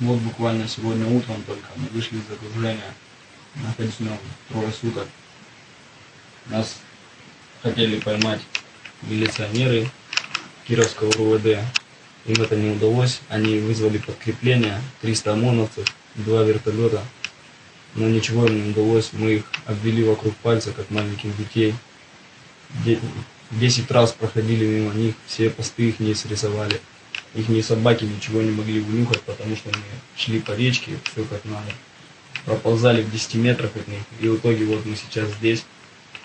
Вот буквально сегодня утром только мы вышли из окружения, находились в нем трое суток. Нас хотели поймать милиционеры Кировского РУВД. Им это не удалось. Они вызвали подкрепление, 300 ОМОНовцев, два вертолета. Но ничего им не удалось. Мы их обвели вокруг пальца, как маленьких детей. Де- Десять раз проходили мимо них, все посты их не срисовали. Их собаки ничего не могли вынюхать, потому что мы шли по речке, все как надо. Проползали в 10 метрах от них. И в итоге вот мы сейчас здесь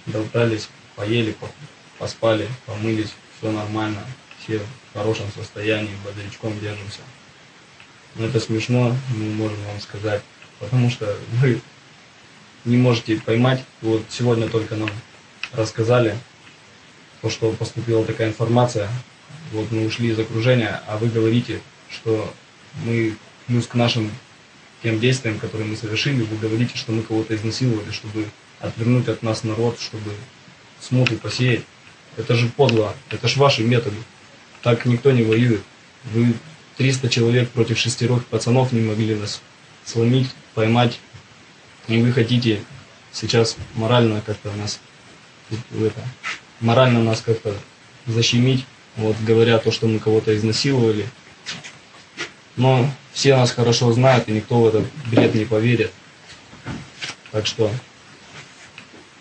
болтались, поели, по- поспали, помылись, все нормально, все в хорошем состоянии, бодрячком держимся. Но это смешно, мы можем вам сказать, потому что вы не можете поймать. Вот сегодня только нам рассказали, то, что поступила такая информация, вот мы ушли из окружения, а вы говорите, что мы плюс к нашим тем действиям, которые мы совершили, вы говорите, что мы кого-то изнасиловали, чтобы отвернуть от нас народ, чтобы смуту посеять. Это же подло, это же ваши методы. Так никто не воюет. Вы 300 человек против шестерых пацанов не могли нас сломить, поймать. И вы хотите сейчас морально как-то нас это, морально нас как-то защемить, вот говоря то, что мы кого-то изнасиловали. Но все нас хорошо знают, и никто в этот бред не поверит. Так что,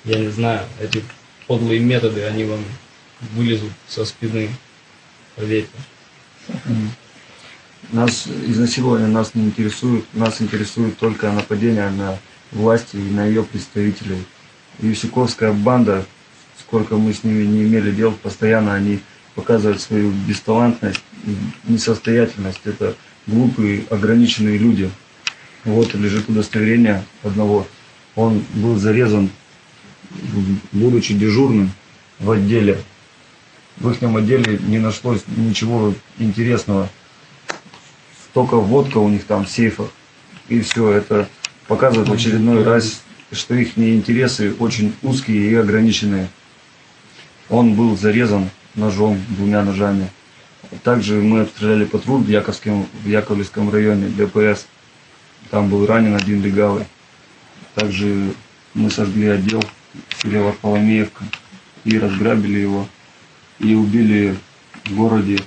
я не знаю, эти подлые методы, они вам вылезут со спины, поверьте. Нас изнасилование нас не интересует, нас интересует только нападение на власти и на ее представителей. Юсиковская банда, сколько мы с ними не имели дел, постоянно они показывают свою бесталантность, несостоятельность. Это глупые, ограниченные люди. Вот лежит удостоверение одного. Он был зарезан, будучи дежурным в отделе. В их отделе не нашлось ничего интересного. Только водка у них там в сейфах. И все, это показывает в очередной раз, что их интересы очень узкие и ограниченные. Он был зарезан ножом, двумя ножами. Также мы обстреляли патруль в, Яковском, в Яковлевском районе, ДПС. Там был ранен один легавый. Также мы сожгли отдел в селе и разграбили его. И убили в городе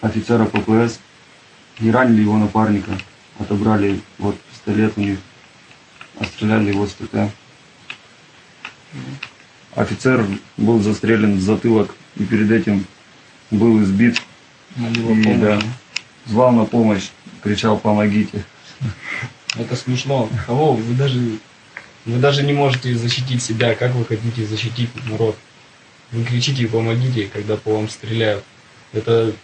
офицера ППС и ранили его напарника. Отобрали вот пистолет у них, отстреляли его с ТТ. Офицер был застрелен в затылок и перед этим был избит. И, да, звал на помощь, кричал «помогите». Это смешно. Кого вы даже вы даже не можете защитить себя. Как вы хотите защитить народ? Вы кричите помогите, когда по вам стреляют. Это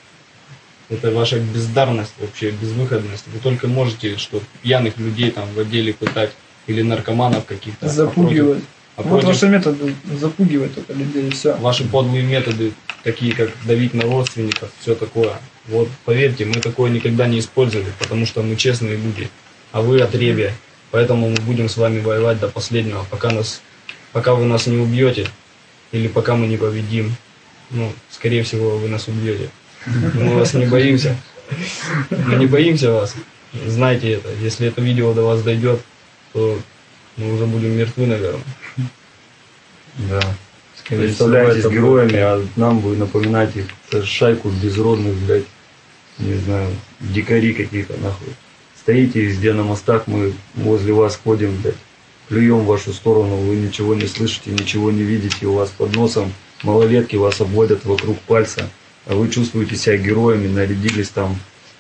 это ваша бездарность, вообще безвыходность. Вы только можете, что пьяных людей там в отделе пытать или наркоманов каких-то. Запугивать. А Вот против- ваши методы запугивать только людей, и все. ваши подлые методы, такие как давить на родственников, все такое. Вот поверьте, мы такое никогда не использовали, потому что мы честные люди, а вы отребья. Поэтому мы будем с вами воевать до последнего, пока нас, пока вы нас не убьете или пока мы не победим. Ну, скорее всего, вы нас убьете. Мы вас не боимся. Мы не боимся вас. Знайте это. Если это видео до вас дойдет, то мы уже будем мертвы, наверное. Да. Скорее Представляетесь всего, это героями, а нам вы напоминаете это шайку безродных, блядь, не знаю, дикари какие-то, нахуй. Стоите везде на мостах, мы возле вас ходим, блядь, плюем в вашу сторону, вы ничего не слышите, ничего не видите, у вас под носом малолетки вас обводят вокруг пальца, а вы чувствуете себя героями, нарядились там,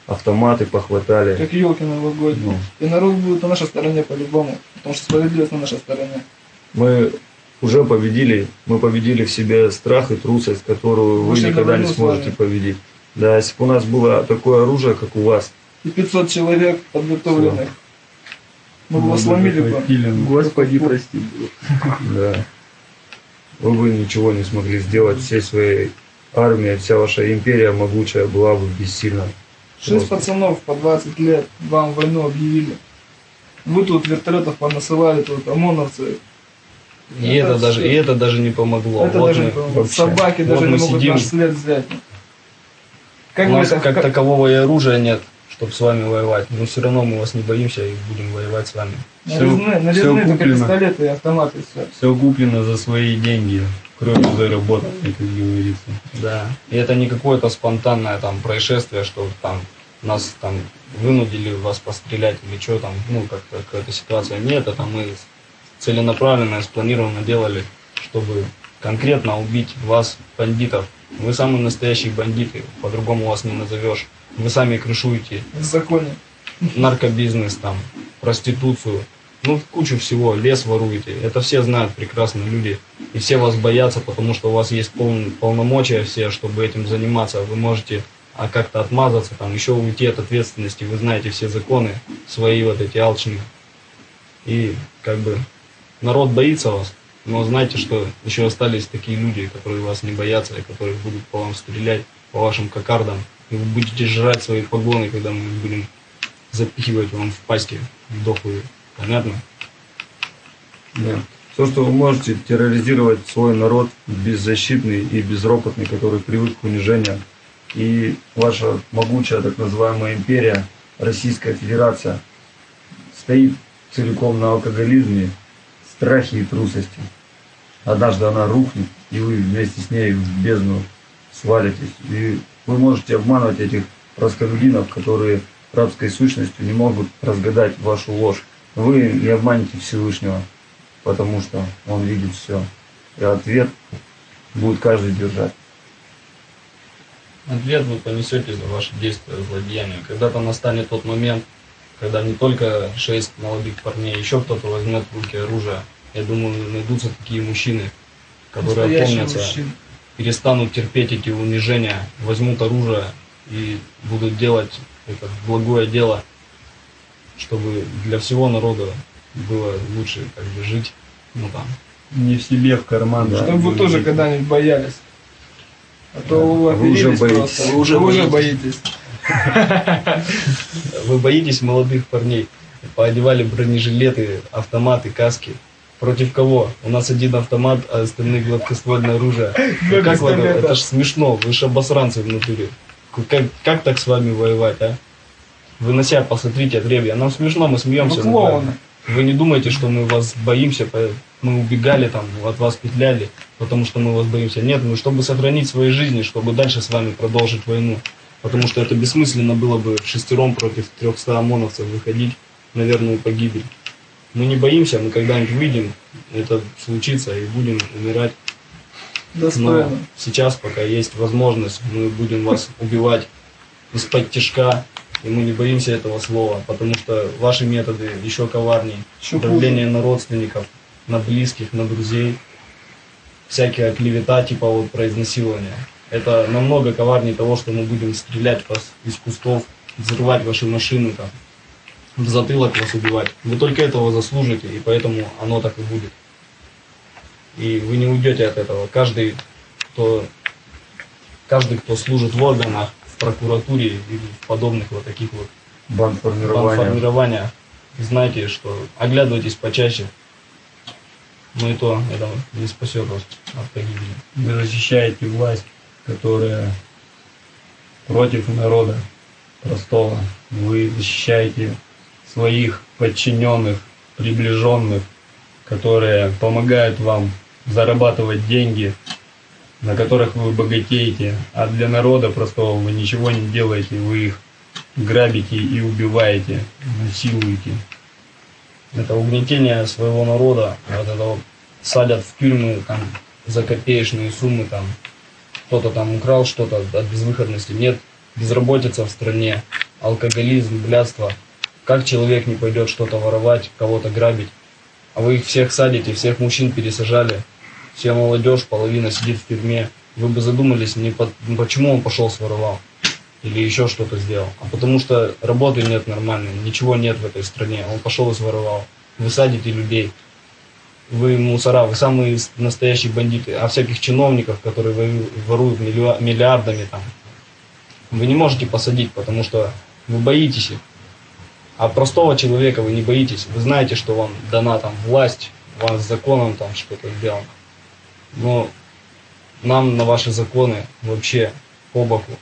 автоматы похватали. Как елки новогодние. Ну, И народ будет на нашей стороне по-любому. Потому что справедливость на нашей стороне. мы уже победили, мы победили в себе страх и трусость, которую вы никогда не сможете вами. победить. Да, если бы у нас было такое оружие, как у вас, И 500 человек подготовленных. Мы бы сломили бы. Господи, прости. да, вы бы ничего не смогли сделать всей своей армией, вся ваша империя могучая была бы бессильна. Шесть Просто. пацанов по 20 лет вам войну объявили. Вы тут вертолетов понасылали, тут ОМОНовцы. И это, Это даже, и это даже не помогло. это Вот даже мы не помогло. вообще- Собаки вот даже мы не могут сидим, наш след взять. Как у нас это, как, как- такового и оружия нет, чтобы с вами воевать. Но все равно мы вас не боимся и будем воевать с вами. Нарезные, нарезные всё только куплено. пистолеты и автоматы, все. Все куплено за свои деньги, кровью заработанной, как говорится. Да. И это не какое-то спонтанное там происшествие, что там нас там вынудили вас пострелять или что там, ну, как-то какая-то ситуация. Нет, это мы целенаправленно и спланированно делали, чтобы конкретно убить вас, бандитов. Вы самые настоящие бандиты, по-другому вас не назовешь. Вы сами крышуете В законе. наркобизнес, там, проституцию, ну, кучу всего, лес воруете. Это все знают прекрасно люди. И все вас боятся, потому что у вас есть пол- полномочия все, чтобы этим заниматься. Вы можете а как-то отмазаться, там, еще уйти от ответственности. Вы знаете все законы, свои вот эти алчные. И как бы народ боится вас, но знайте, что еще остались такие люди, которые вас не боятся, и которые будут по вам стрелять, по вашим кокардам. И вы будете жрать свои погоны, когда мы будем запихивать вам в пасти дохлые. Понятно? Да. То, что вы можете терроризировать свой народ, беззащитный и безропотный, который привык к унижениям. И ваша могучая так называемая империя, Российская Федерация, стоит целиком на алкоголизме, страхе и трусости. Однажды она рухнет, и вы вместе с ней в бездну свалитесь. И вы можете обманывать этих расколюдинов, которые рабской сущностью не могут разгадать вашу ложь. Вы не обманете Всевышнего, потому что он видит все. И ответ будет каждый держать. Ответ вы понесете за ваши действия, злодеяния. Когда-то настанет тот момент, когда не только шесть молодых парней, еще кто-то возьмет в руки оружие. Я думаю, найдутся такие мужчины, которые Настоящий опомнятся, перестанут терпеть эти унижения, возьмут оружие и будут делать это благое дело, чтобы для всего народа было лучше как бы жить, ну там, Не в себе, в карман. да. Чтобы вы тоже когда-нибудь боялись. А то Да. вы Вы уже боитесь. просто. Вы уже Вы уже боитесь. боитесь. Вы боитесь молодых парней. Поодевали бронежилеты, автоматы, каски. Против кого? У нас один автомат, а остальные гладкоствольное оружие. Ну, как вы, это ж смешно, вы же обосранцы в натуре. Как, как так с вами воевать, а? Вы на себя посмотрите, отребья. Нам смешно, мы смеемся. Ну, клоуны. Вы не думайте, что мы вас боимся, мы убегали там, от вас петляли, потому что мы вас боимся. Нет, мы чтобы сохранить свои жизни, чтобы дальше с вами продолжить войну. Потому что это бессмысленно было бы шестером против 300 ОМОНовцев выходить на верную погибель. Мы не боимся, мы когда-нибудь выйдем, это случится и будем умирать. Но Достойно. сейчас, пока есть возможность, мы будем вас убивать из-под тяжка, и мы не боимся этого слова, потому что ваши методы еще коварнее. Еще Давление на родственников, на близких, на друзей, всякая клевета типа вот про изнасилование. Это намного коварнее того, что мы будем стрелять вас из кустов, взрывать ваши машины там, в затылок вас убивать. Вы только этого заслужите, и поэтому оно так и будет. И вы не уйдете от этого. Каждый, кто, каждый, кто служит в органах, в прокуратуре или в подобных вот таких вот Бандформирование. формирования, знайте, что оглядывайтесь почаще. Ну и то это не спасет вас от погибели. Вы защищаете власть, которая против народа простого. Вы защищаете своих подчиненных, приближенных, которые помогают вам зарабатывать деньги, на которых вы богатеете, а для народа простого вы ничего не делаете, вы их грабите и убиваете, насилуете. Это угнетение своего народа, вот это вот садят в тюрьмы там за копеечные суммы там. Кто-то там украл что-то от безвыходности. Нет, безработица в стране, алкоголизм, блядство. Как человек не пойдет что-то воровать, кого-то грабить? А вы их всех садите, всех мужчин пересажали. Вся молодежь, половина сидит в тюрьме. Вы бы задумались, не по- ну, почему он пошел своровал или еще что-то сделал. А потому что работы нет нормальной, ничего нет в этой стране. Он пошел и своровал. Вы садите людей. Вы мусора, вы самые настоящие бандиты. А всяких чиновников, которые воруют миллиа- миллиардами там, вы не можете посадить, потому что вы боитесь их. А простого человека вы не боитесь. Вы знаете, что вам дана там власть, вам с законом там что-то сделано. Но нам на ваши законы вообще по боку.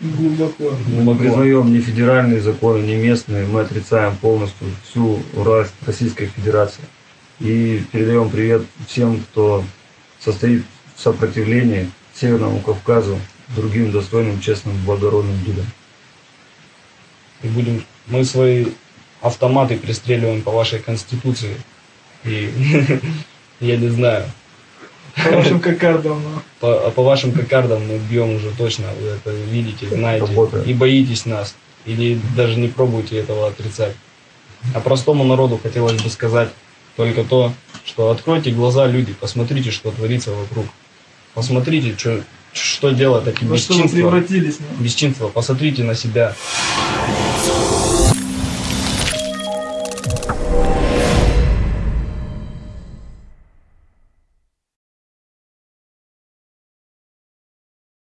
глубоко. Мы не признаем ни федеральные законы, ни местные. Мы отрицаем полностью всю власть Российской Федерации. И передаем привет всем, кто состоит в сопротивлении Северному Кавказу, другим достойным, честным, благородным людям. И будем, мы свои автоматы пристреливаем по вашей конституции. И я не знаю. По вашим кокардам. По, а по вашим кокардам мы бьем уже точно, вы это видите, знаете, Работает. и боитесь нас, или даже не пробуйте этого отрицать. А простому народу хотелось бы сказать только то, что откройте глаза, люди, посмотрите, что творится вокруг. Посмотрите, что, что делают эти Во что вы бесчинства. превратились, ну. Бесчинство, посмотрите на себя.